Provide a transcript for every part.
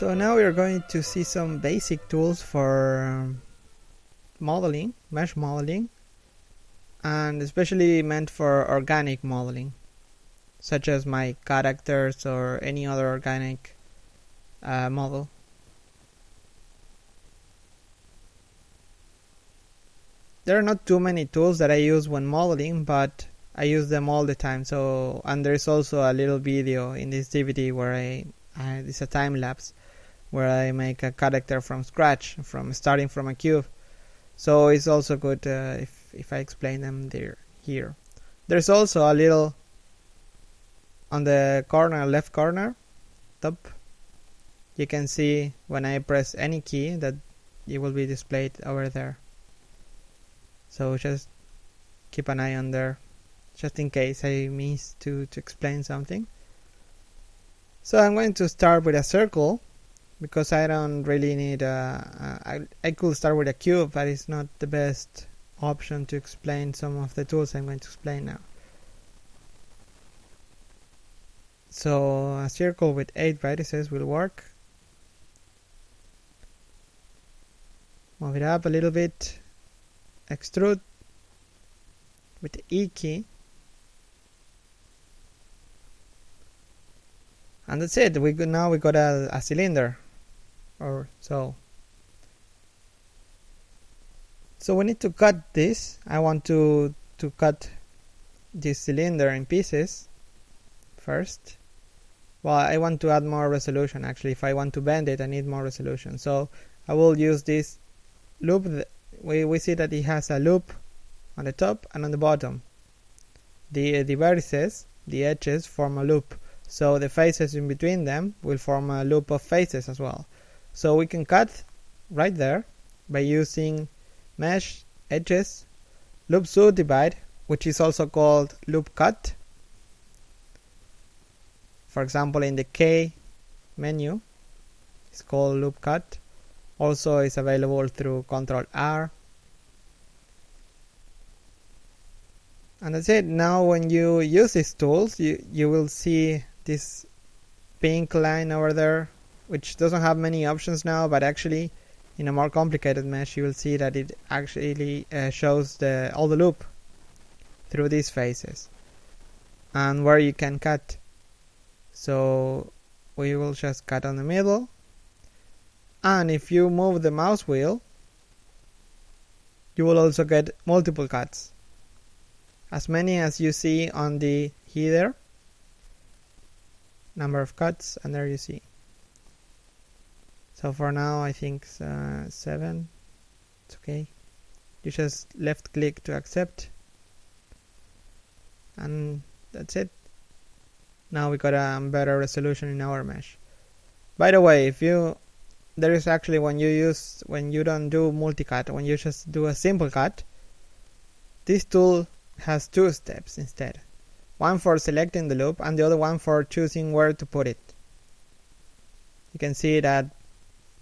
So now we are going to see some basic tools for um, modeling, mesh modeling, and especially meant for organic modeling, such as my characters or any other organic uh, model. There are not too many tools that I use when modeling, but I use them all the time. So, and there's also a little video in this DVD where I, I it's a time lapse where I make a character from scratch, from starting from a cube. So it's also good uh, if if I explain them there here. There's also a little on the corner, left corner, top. You can see when I press any key that it will be displayed over there. So just keep an eye on there, just in case I miss to to explain something. So I'm going to start with a circle because I don't really need a, I could start with a cube but it's not the best option to explain some of the tools I'm going to explain now. So a circle with 8 vertices will work. Move it up a little bit. Extrude with the E key. And that's it. We now we got a, a cylinder or so. So we need to cut this. I want to to cut this cylinder in pieces first. Well, I want to add more resolution actually. If I want to bend it, I need more resolution. So I will use this loop. We, we see that it has a loop on the top and on the bottom. The, uh, the vertices, the edges, form a loop. So the faces in between them will form a loop of faces as well. So we can cut right there by using mesh edges loop subdivide which is also called loop cut. For example in the K menu it's called loop cut. Also is available through control R. And that's it. Now when you use these tools you you will see this pink line over there which doesn't have many options now but actually in a more complicated mesh you will see that it actually uh, shows the all the loop through these faces and where you can cut. So we will just cut on the middle. And if you move the mouse wheel you will also get multiple cuts. As many as you see on the header number of cuts and there you see so for now I think uh, 7 it's okay. You just left click to accept. And that's it. Now we got a better resolution in our mesh. By the way if you there is actually when you use when you don't do multi-cut when you just do a simple cut this tool has two steps instead. One for selecting the loop and the other one for choosing where to put it. You can see that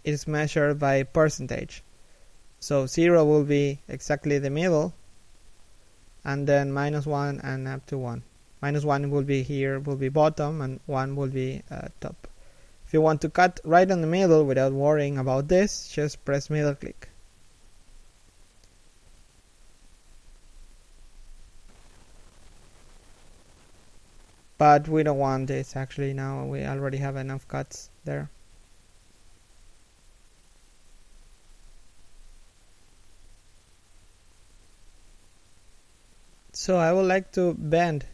is measured by percentage. So 0 will be exactly the middle and then minus 1 and up to 1. Minus 1 will be here, will be bottom and 1 will be uh, top. If you want to cut right in the middle without worrying about this, just press middle click. But we don't want this actually now, we already have enough cuts there. So I would like to bend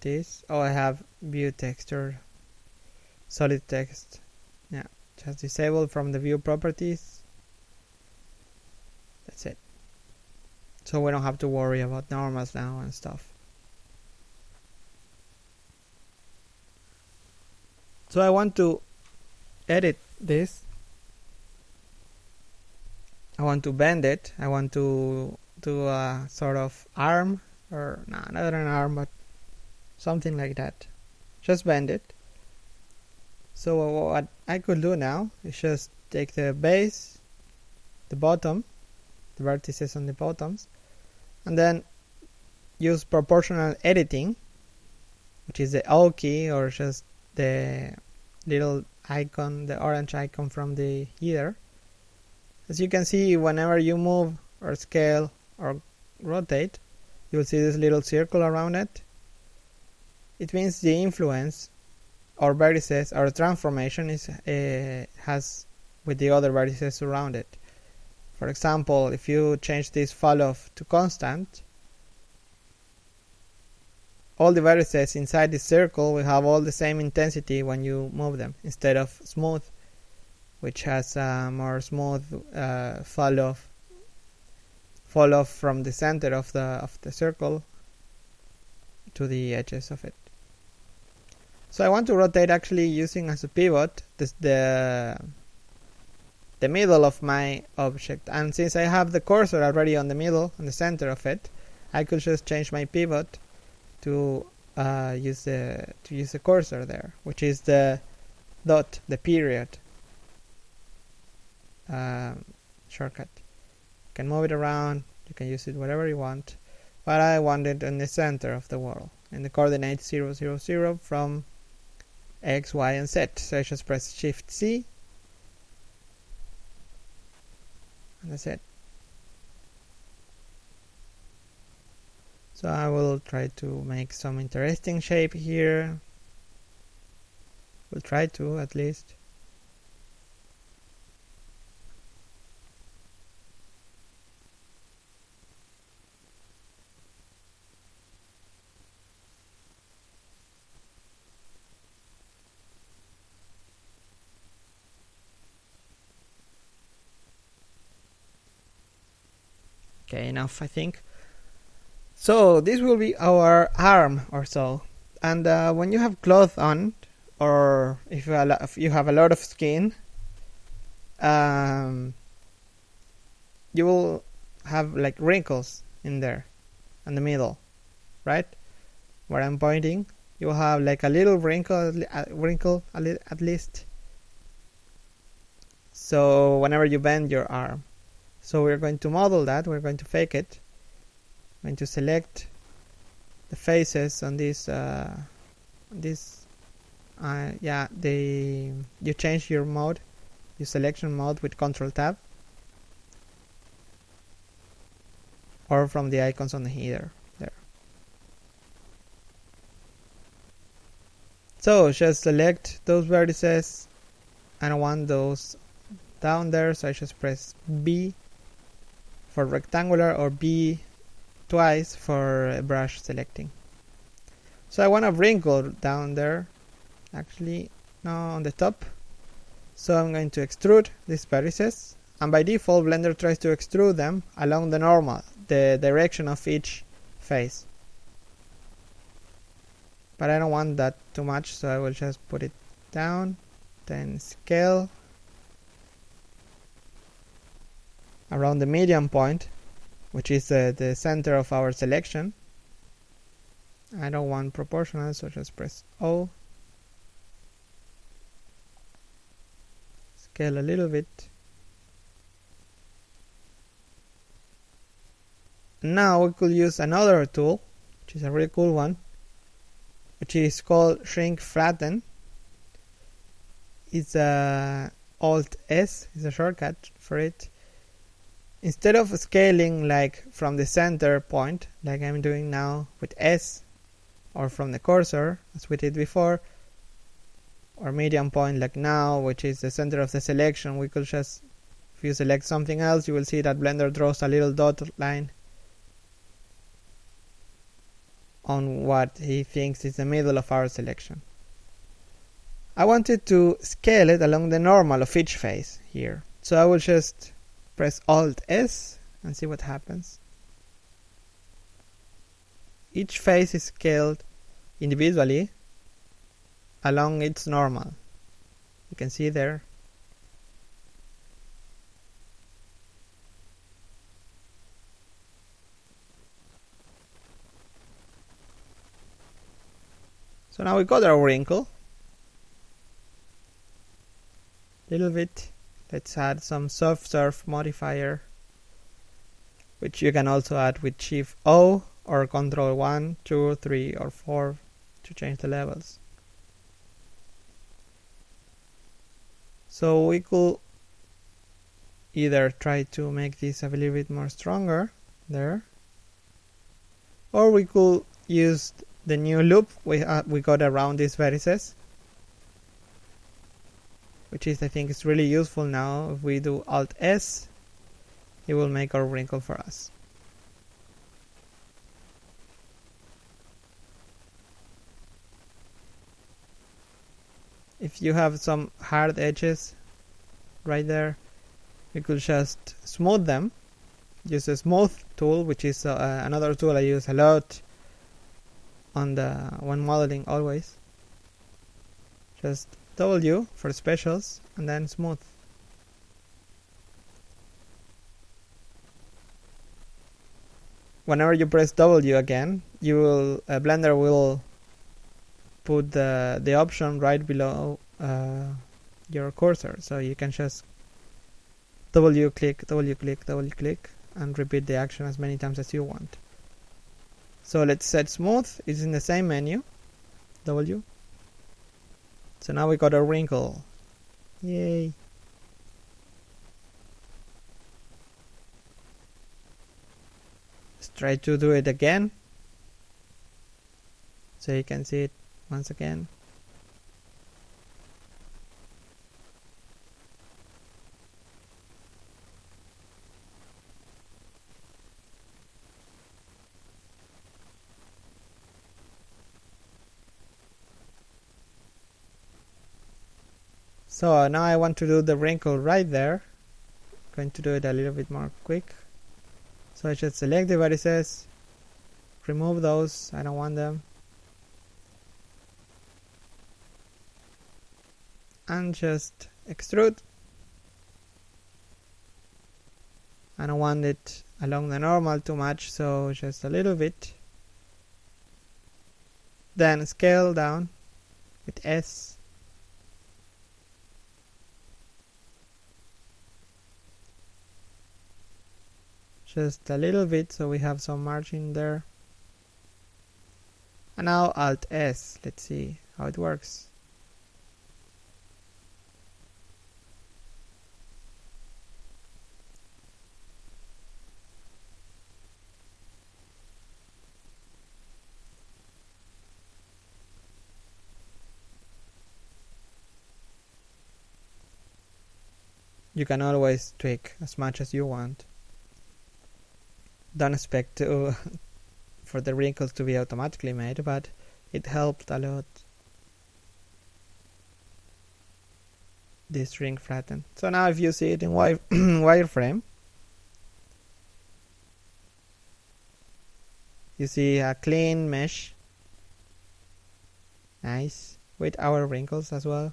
this. Oh I have view texture solid text. Yeah just disable from the view properties. That's it. So we don't have to worry about normals now and stuff. So I want to edit this. I want to bend it. I want to do a sort of arm or nah, not an arm but something like that. Just bend it. So what I could do now is just take the base the bottom the vertices on the bottoms and then use proportional editing which is the O key or just the little icon, the orange icon from the header. As you can see, whenever you move or scale or rotate, you'll see this little circle around it. It means the influence or vertices or transformation is uh, has with the other vertices around it. For example, if you change this fall off to constant, all the vertices inside the circle will have all the same intensity when you move them instead of smooth which has a more smooth uh, fall off fall off from the center of the of the circle to the edges of it so I want to rotate actually using as a pivot this, the the middle of my object and since I have the cursor already on the middle on the center of it I could just change my pivot to uh, use the to use the cursor there, which is the dot, the period um, shortcut. Can move it around. You can use it whatever you want, but I want it in the center of the world in the coordinates 0, 0, 0 from x, y, and z. So I just press Shift C, and that's it. So I will try to make some interesting shape here. We'll try to at least. Okay, enough I think. So this will be our arm or so. And uh, when you have cloth on, or if you, if you have a lot of skin, um, you will have like wrinkles in there, in the middle, right? Where I'm pointing, you will have like a little wrinkle, a wrinkle at least. So whenever you bend your arm, so we're going to model that. We're going to fake it. I'm going to select the faces on this uh, this uh, yeah the you change your mode your selection mode with control tab. Or from the icons on the header there. So just select those vertices. And I want those down there so I just press B for rectangular or B twice for brush selecting. So I want a wrinkle down there, actually now on the top. So I'm going to extrude these vertices and by default Blender tries to extrude them along the normal, the direction of each face. But I don't want that too much so I will just put it down, then scale around the median point which is uh, the center of our selection. I don't want proportional, so just press O. Scale a little bit. Now we could use another tool, which is a really cool one, which is called Shrink Flatten. It's a Alt S, is a shortcut for it instead of scaling like from the center point like I'm doing now with S or from the cursor as we did before or median point like now which is the center of the selection we could just if you select something else you will see that blender draws a little dot line on what he thinks is the middle of our selection. I wanted to scale it along the normal of each face here. So I will just press Alt S and see what happens. Each face is scaled individually along its normal. You can see there. So now we got our wrinkle. Little bit let's add some subsurf modifier which you can also add with shift O or control 1, 2, 3 or 4 to change the levels. so we could either try to make this a little bit more stronger there or we could use the new loop we, uh, we got around these vertices which is I think is really useful now. If we do alt S it will make our wrinkle for us. If you have some hard edges right there you could just smooth them. Use a smooth tool which is uh, another tool I use a lot on the when modeling always just W for specials and then smooth whenever you press W again you will uh, Blender will put the, the option right below uh, your cursor so you can just W click, W click, W click and repeat the action as many times as you want. So let's set smooth, it's in the same menu, W. So now we got a wrinkle. Yay. Let's try to do it again. So you can see it once again. So now I want to do the wrinkle right there. Going to do it a little bit more quick. So I should select the vertices, remove those, I don't want them. and just extrude I don't want it along the normal too much so just a little bit then scale down with S just a little bit so we have some margin there and now alt S let's see how it works you can always tweak as much as you want. Don't expect to for the wrinkles to be automatically made, but it helped a lot. This ring flattened. So now if you see it in wire wireframe, you see a clean mesh. Nice. With our wrinkles as well.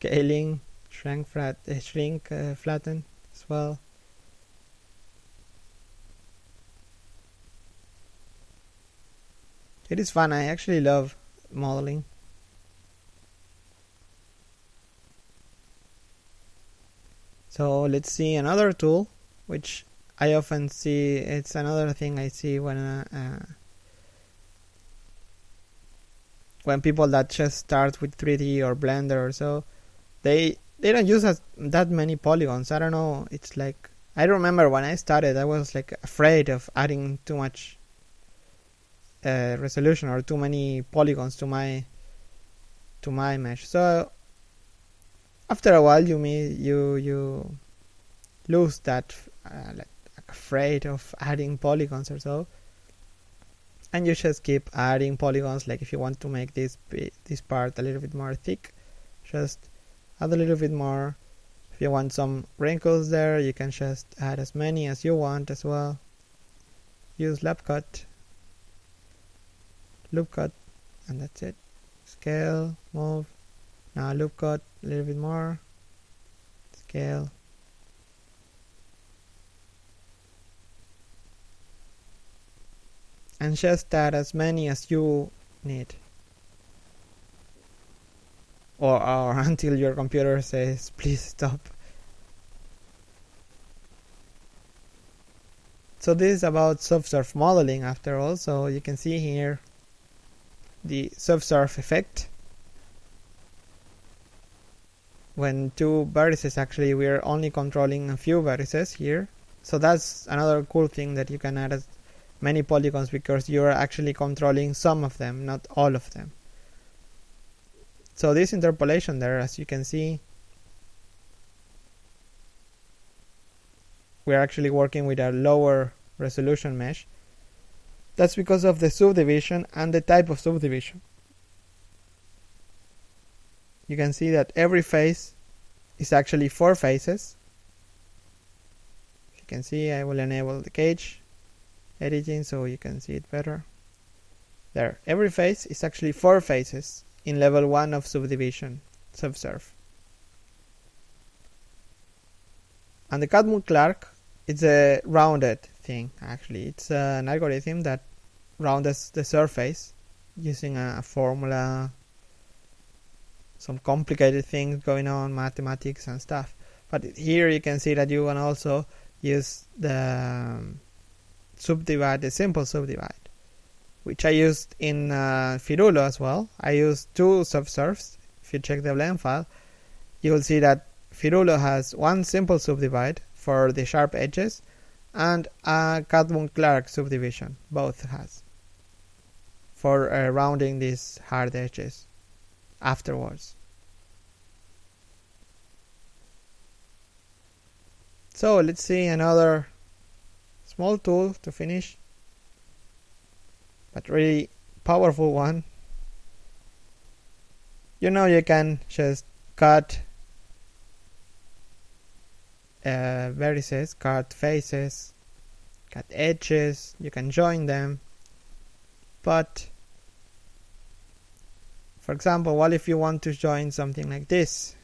Scaling shrink flat uh, shrink uh, flatten as well. It is fun. I actually love modeling. So let's see another tool which I often see. It's another thing I see when uh, uh when people that just start with 3D or Blender or so, they they don't use as, that many polygons. I don't know. It's like I remember when I started, I was like afraid of adding too much uh, resolution or too many polygons to my to my mesh. So after a while, you may you you lose that uh, like afraid of adding polygons or so and you just keep adding polygons like if you want to make this this part a little bit more thick just add a little bit more. If you want some wrinkles there you can just add as many as you want as well. Use loop cut loop cut and that's it. Scale move. Now loop cut a little bit more. Scale. And just add as many as you need or, or uh, until your computer says please stop. So this is about subsurf modeling after all. So you can see here the subsurf effect. When two vertices actually we're only controlling a few vertices here. So that's another cool thing that you can add as many polygons because you're actually controlling some of them not all of them so this interpolation there as you can see we're actually working with a lower resolution mesh that's because of the subdivision and the type of subdivision you can see that every face is actually four faces. You can see I will enable the cage editing so you can see it better. There, every face is actually four faces in level 1 of subdivision, subsurf. And the Catmull-Clark, it's a rounded thing actually. It's an algorithm that rounds the surface using a formula some complicated things going on, mathematics and stuff. But here you can see that you can also use the um, subdivide, the simple subdivide, which I used in uh, Firulo as well. I used two subsurfs. If you check the blend file, you will see that Firulo has one simple subdivide for the sharp edges and a Catmull-Clark subdivision, both has, for uh, rounding these hard edges afterwards. So let's see another small tool to finish, but really powerful one. You know you can just cut uh, vertices, cut faces, cut edges, you can join them, but for example, what if you want to join something like this?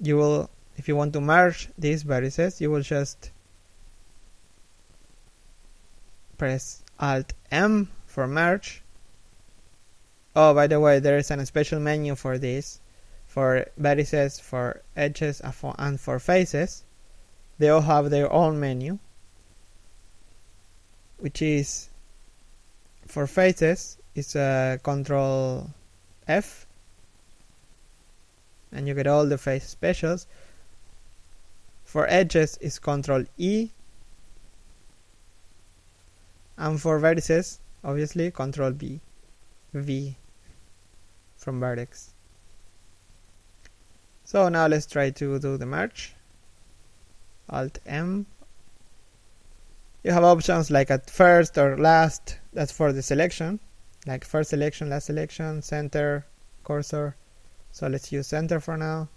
You will, if you want to merge these vertices, you will just press Alt M for merge. Oh, by the way, there is a special menu for this, for vertices, for edges, and for faces. They all have their own menu which is for faces it's a control F and you get all the face specials for edges is control E. And for vertices obviously control B V from vertex. So now let's try to do the merge. Alt M. You have options like at first or last that's for the selection. Like first selection last selection center cursor. So let's use center for now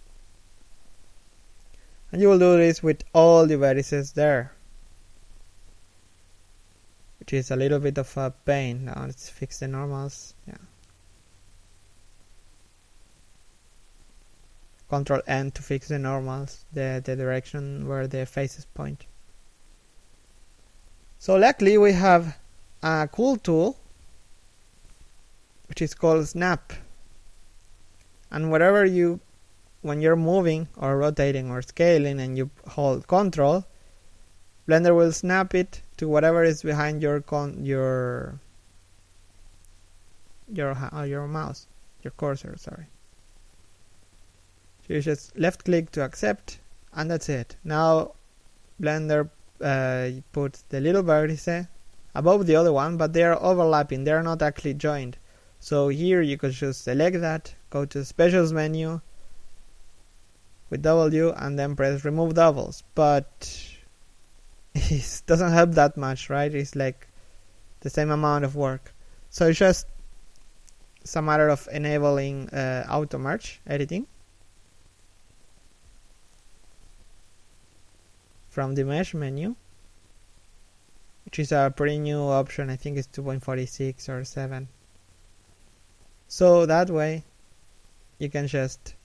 and you will do this with all the vertices there. Which is a little bit of a pain now let's fix the normals. Yeah. Control N to fix the normals the, the direction where the faces point. So luckily we have a cool tool which is called snap. And whatever you when you're moving or rotating or scaling and you hold control, Blender will snap it to whatever is behind your con your your uh, your mouse, your cursor, sorry. So you just left click to accept and that's it. Now Blender uh, put the little vertice above the other one, but they are overlapping. They are not actually joined. So here you could just select that, go to specials menu with W and then press remove doubles. But it doesn't help that much, right? It's like the same amount of work. So it's just it's a matter of enabling uh, auto merge editing from the mesh menu which is a pretty new option I think it's 2.46 or 7 so that way you can just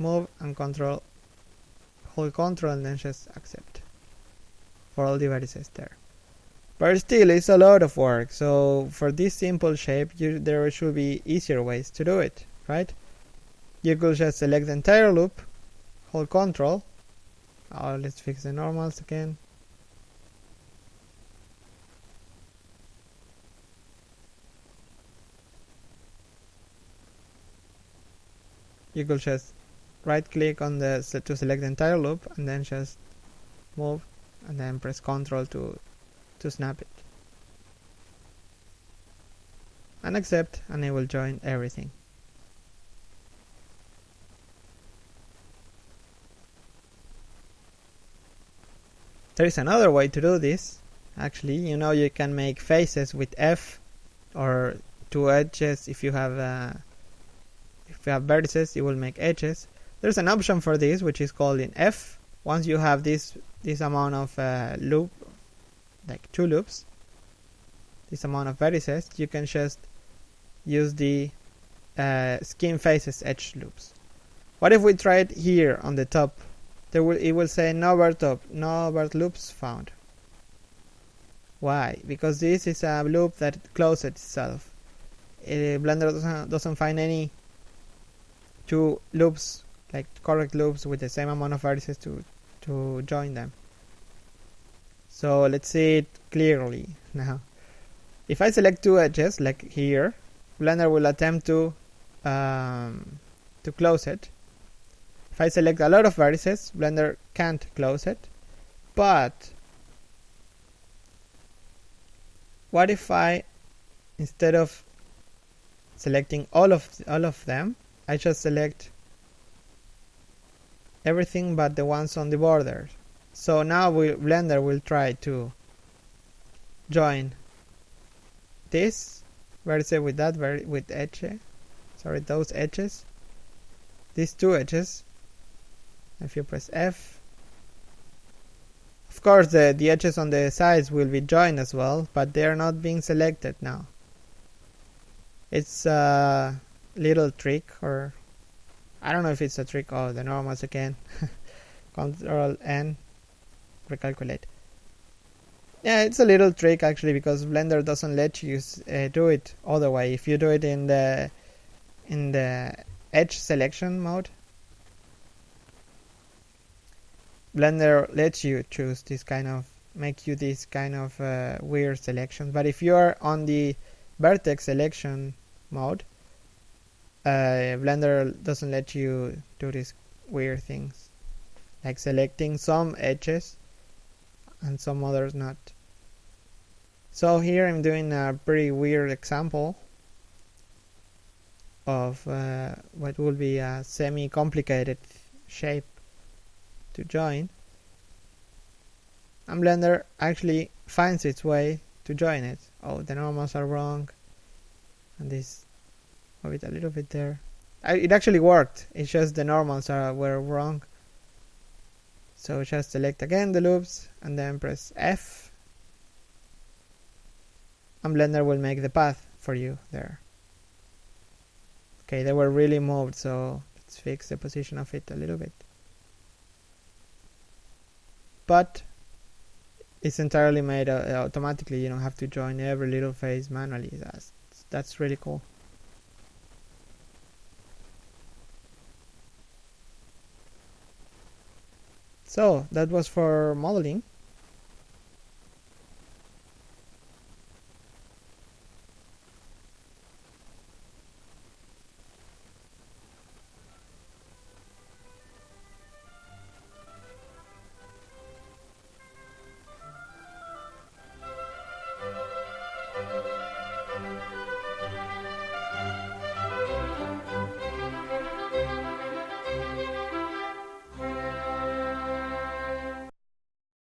move and control hold control and then just accept for all the vertices there. But still, it's a lot of work. So for this simple shape, you, there should be easier ways to do it, right? You could just select the entire loop, hold control. Oh, let's fix the normals again. You could just right click on the to select the entire loop and then just move and then press Ctrl to to snap it. And accept and it will join everything. There is another way to do this. Actually you know you can make faces with F or two edges. If you have uh, if you have vertices it will make edges there's an option for this which is called in F. Once you have this this amount of uh, loop like two loops this amount of vertices you can just use the uh, skin faces edge loops. What if we try it here on the top? There will it will say no vert top no vert loops found. Why? Because this is a loop that closes itself. Uh, blender doesn't, doesn't find any two loops like correct loops with the same amount of vertices to to join them. So let's see it clearly now. If I select two edges like here Blender will attempt to um, to close it. If I select a lot of vertices Blender can't close it. But what if I instead of selecting all of all of them I just select everything but the ones on the borders so now we, Blender will try to join this. Vertex with that with edge sorry those edges these two edges if you press F. Of course the, the edges on the sides will be joined as well but they are not being selected now. It's a little trick or I don't know if it's a trick. or the normals again. Control N, recalculate. Yeah, it's a little trick actually because Blender doesn't let you uh, do it other way. If you do it in the in the edge selection mode, Blender lets you choose this kind of make you this kind of uh, weird selection. But if you are on the vertex selection mode, uh, Blender doesn't let you do these weird things like selecting some edges and some others not. So here I'm doing a pretty weird example of uh, what will be a semi-complicated shape to join. And Blender actually finds its way to join it. Oh the normals are wrong. And this move it a little bit there. I, it actually worked. It's just the normals are were wrong. So just select again the loops and then press F. And Blender will make the path for you there. Okay they were really moved so let's fix the position of it a little bit. But it's entirely made uh, automatically. You don't have to join every little face manually. That's that's really cool So that was for modeling.